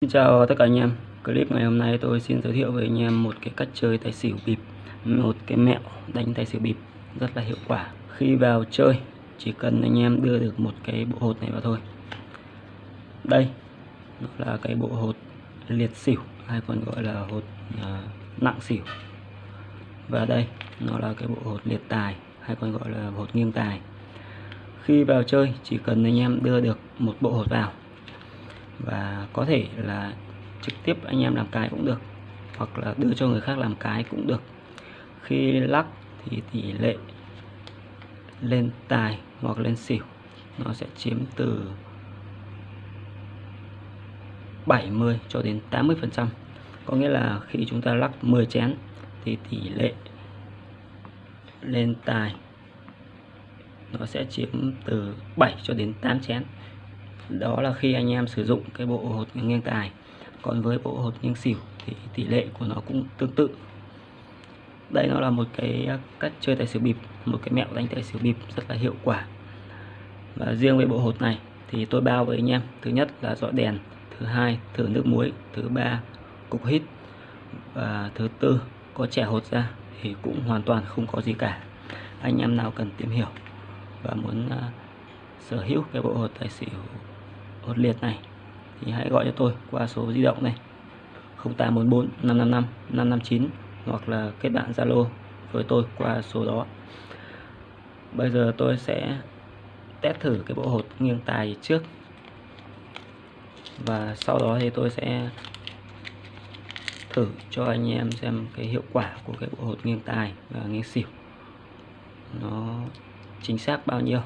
Xin chào tất cả anh em. Clip ngày hôm nay tôi xin giới thiệu với anh em một cái cách chơi tài xỉu bịp Một cái mẹo đánh tài xỉu bịp rất là hiệu quả. Khi vào chơi chỉ cần anh em đưa được một cái bộ hột này vào thôi. Đây nó là cái bộ hột liệt xỉu hay còn gọi là hột à, nặng xỉu. Và đây nó là cái bộ hột liệt tài hay còn gọi là hột nghiêng tài. Khi vào chơi chỉ cần anh em đưa được một bộ hột vào và có thể là trực tiếp anh em làm cái cũng được, hoặc là đưa cho người khác làm cái cũng được. Khi lắc thì tỷ lệ lên tài hoặc lên xỉu, nó sẽ chiếm từ 70 cho đến 80 phần trăm. Có nghĩa là khi chúng ta lắc 10 chén thì tỷ lệ lên tài nó sẽ chiếm từ 7 cho đến 8 chén đó là khi anh em sử dụng cái bộ hột nghiêng tài. Còn với bộ hột nghiêng xỉu thì tỷ lệ của nó cũng tương tự. Đây nó là một cái cách chơi tài xỉu bịp một cái mẹo đánh tài xỉu bịp rất là hiệu quả. Và riêng với bộ hột này thì tôi bao với anh em. Thứ nhất là dọ đèn thứ hai thử nước muối thứ ba cục hít và thứ tư có trẻ hột ra thì cũng hoàn toàn không có gì cả. Anh em nào cần tìm hiểu và muốn uh, sở hữu cái bộ hột tài xỉu hột liệt này, thì hãy gọi cho tôi qua số di động này 0844 555 559 hoặc là kết bạn Zalo với tôi qua số đó. Bây giờ tôi sẽ test thử cái bộ hột nghiêng tài trước. Và sau đó thì tôi sẽ thử cho anh em xem cái hiệu quả của cái bộ hột nghiêng tài và nghiêng xỉu. Nó chính xác bao nhiêu?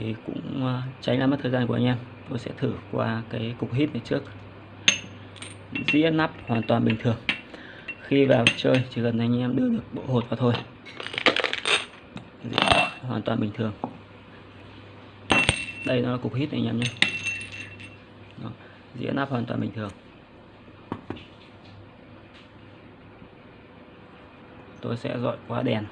Thì cũng ờ, tránh làm mất thời gian của anh em. Tôi sẽ thử qua cái cục hít này trước. Dĩa nắp hoàn toàn bình thường. Khi vào chơi chỉ cần anh em đưa được bộ hột vào thôi. Hoàn toàn bình thường. Đây nó là cục hít này anh em nhé. Đó. dĩa nắp hoàn toàn bình thường. Tôi sẽ dọi qua đèn.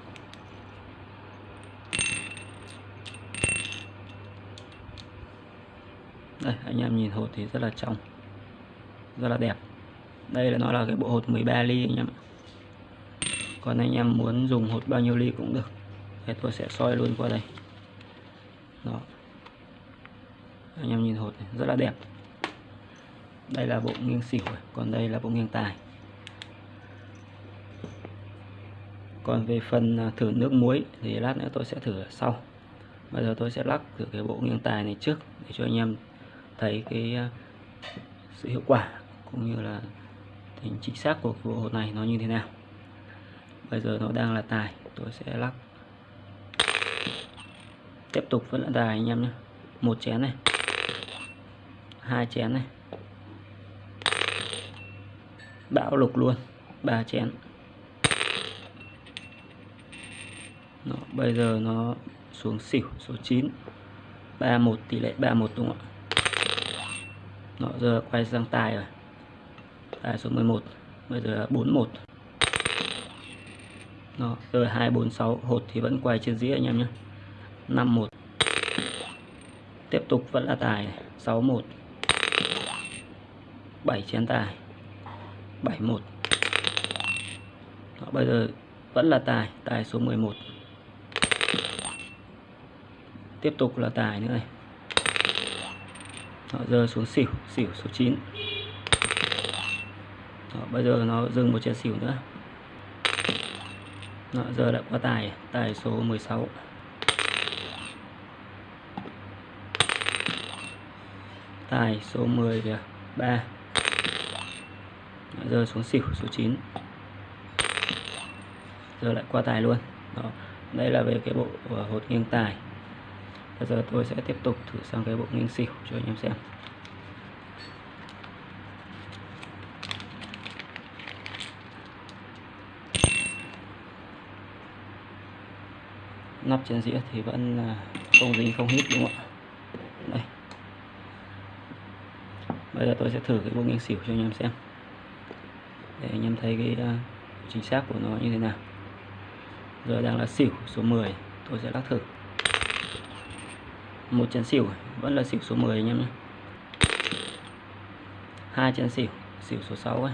Đây anh em nhìn hột thì rất là trong rất là đẹp. Đây là nó là cái bộ hột 13 ly anh em còn anh em muốn dùng hột bao nhiêu ly cũng được. Thì tôi sẽ soi luôn qua đây. Đó. Anh em nhìn hột này, rất là đẹp. Đây là bộ nghiêng xỉu còn đây là bộ nghiêng tài. Còn về phần à, thử nước muối thì lát nữa tôi sẽ thử sau. Bây giờ tôi sẽ lắc thử cái bộ nghiêng tài này trước để cho anh em thấy cái à, sự hiệu quả cũng như là tính chính xác của bộ hột này nó như thế nào. Bây giờ nó đang là tài tôi sẽ lắc. Tiếp tục vẫn là tài anh em nhé. Một chén này. Hai chén này. Bão lục luôn. Ba chén. Đó, bây giờ nó xuống xỉu số 9 31 tỷ lệ 31 đúng không ạ? Đó, giờ quay sang tài rồi. Tài số 11 bây giờ là 41 Đó, giờ 246 hột thì vẫn quay trên dĩa anh em nhé. 51 tiếp tục vẫn là tài 61 7 chén tài 71 Đó, bây giờ vẫn là tài tài số 11 tiếp tục là tài nữa này. Đó, rơi xuống xỉu xỉu số 9 Đó, bây giờ nó dừng một chén xỉu nữa. Đó, giờ đã qua tài tài số 16 tài số 10 kìa 3 Đó, giờ xuống xỉu số 9 giờ lại qua tài luôn. Đó. đây là về cái bộ ờ, hột nghiêng tài bây giờ tôi sẽ tiếp tục thử sang cái bộ nghiêng xỉu cho anh em xem. Nắp trên dĩa thì vẫn à, không dính không hít đúng không ạ? Đây. Bây giờ tôi sẽ thử cái bộ nghiêng xỉu cho anh em xem. Để anh em thấy cái uh, chính xác của nó như thế nào. Giờ đang là xỉu số 10 tôi sẽ lắc thử một chén xỉu à? vẫn là xỉu số 10 anh em nhé. Hai chén xỉu. Xỉu số 6 ấy.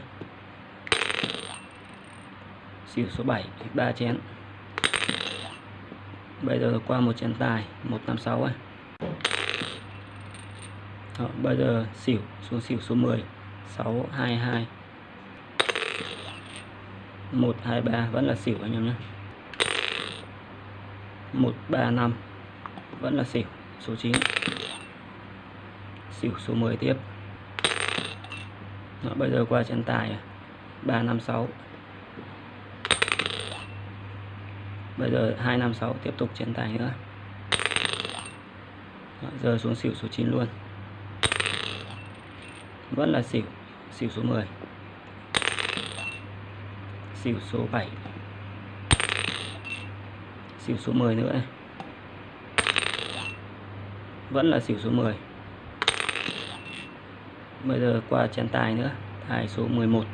Xỉu số 7 ba chén. Bây giờ qua một chén tài. 156 ấy. Đó, bây giờ xỉu xuống xỉu số 10 622 123 vẫn là xỉu anh em nhé. 135 vẫn là xỉu số 9 xỉu số 10 tiếp. Đó, bây giờ qua chân tài. 356 bây giờ 256 tiếp tục chân tài nữa. Đó, giờ xuống xỉu số 9 luôn. Vẫn là xỉu xỉu số 10 xỉu số 7 xỉu số 10 nữa này vẫn là xỉu số 10 bây giờ qua chén tài nữa tài số 11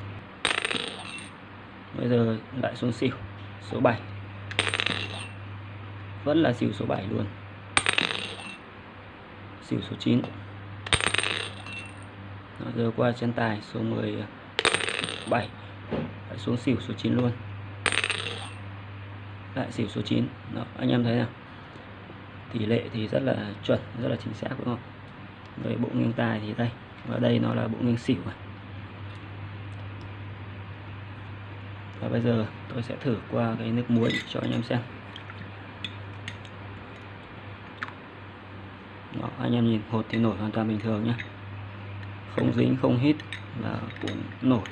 bây giờ lại xuống xỉu số 7 vẫn là xỉu số 7 luôn. Xỉu số 9 Đó, giờ qua chân tài số 17 lại xuống xỉu số 9 luôn. Lại xỉu số 9 Đó, anh em thấy nào? Tỷ lệ thì rất là chuẩn rất là chính xác đúng không? Với bộ nghiêng tài thì đây và đây nó là bộ nghiêng xỉu này. và bây giờ tôi sẽ thử qua cái nước muối cho anh em xem. Đó, anh em nhìn hột thì nổi hoàn toàn bình thường nhé không dính không hít và cũng nổi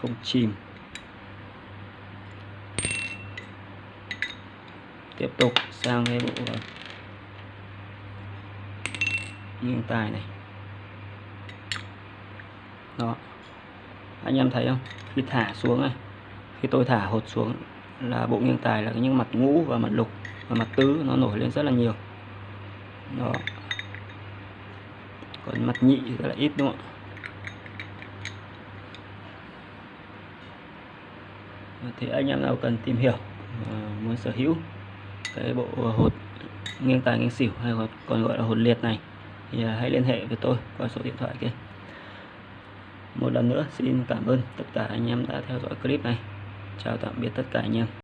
không chìm. Tiếp tục sang cái bộ nghiêng tài này. Đó. Anh em thấy không? Khi thả xuống này, khi tôi thả hột xuống là bộ nghiêng tài là những mặt ngũ và mặt lục và mặt tứ nó nổi lên rất là nhiều. Đó. Còn mặt nhị thì rất là ít, đúng không ạ? Thì anh em nào cần tìm hiểu à, muốn sở hữu cái bộ hột nghiêng tài nghiêng xỉu hay còn gọi là hột liệt này, thì à, hãy liên hệ với tôi qua số điện thoại kia. Một lần nữa, xin cảm ơn tất cả anh em đã theo dõi clip này. Chào tạm biệt tất cả anh em.